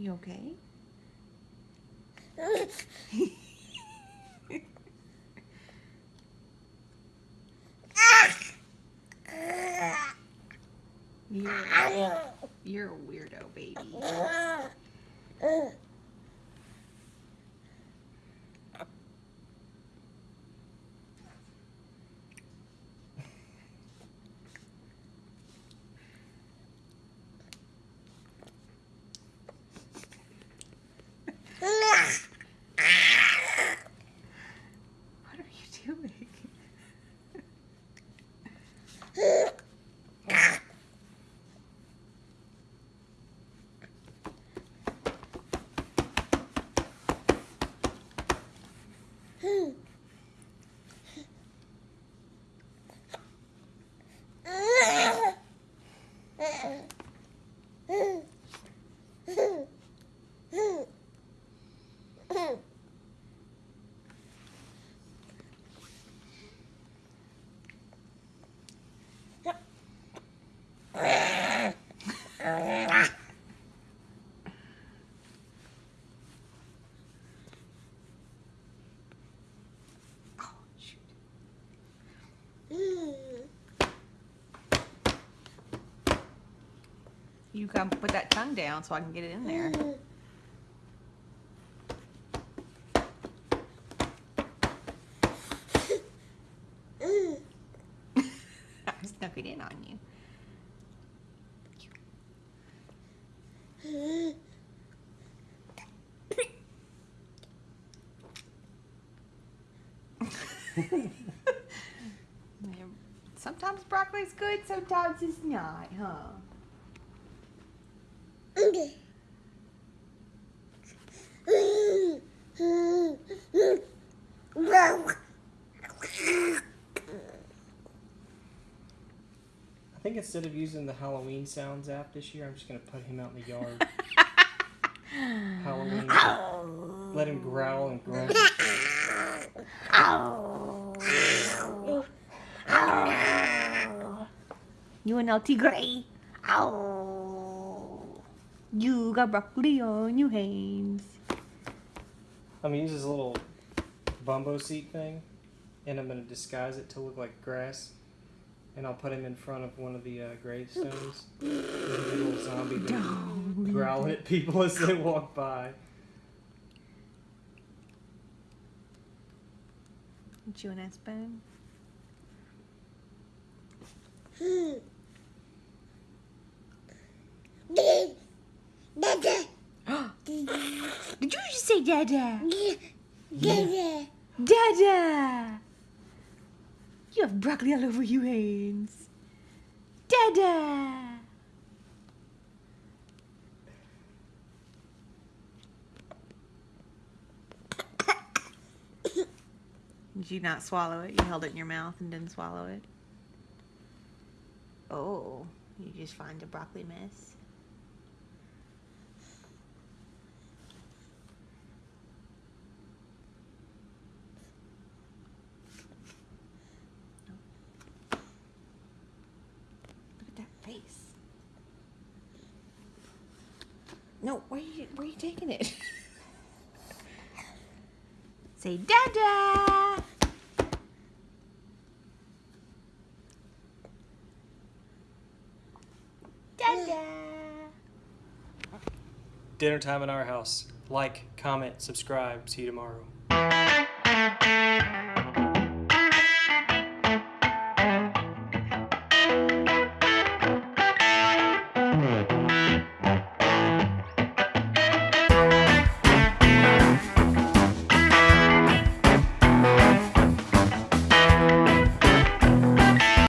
You okay? you're, you're a weirdo, baby. What are you doing? Oh, shoot. You gotta put that tongue down so I can get it in there. I snuck it in on you. Sometimes broccoli's good, sometimes it's not, huh? I think instead of using the Halloween Sounds app this year, I'm just gonna put him out in the yard. Halloween. Let him growl and grunt. You a naughty gray. Ow. You got broccoli on your hands. I'm gonna use this little bumbo seat thing, and I'm gonna disguise it to look like grass, and I'll put him in front of one of the uh, gravestones. There's a little zombie there growling at people as they walk by. You and that spoon? Did you just say dada? Dada! Dada. You have broccoli all over your hands. Dada! Did you not swallow it? You held it in your mouth and didn't swallow it? Oh, you just find a broccoli mess? Face. No, where are you, where are you taking it? Say dada! Dada! Dinner time in our house. Like, comment, subscribe. See you tomorrow.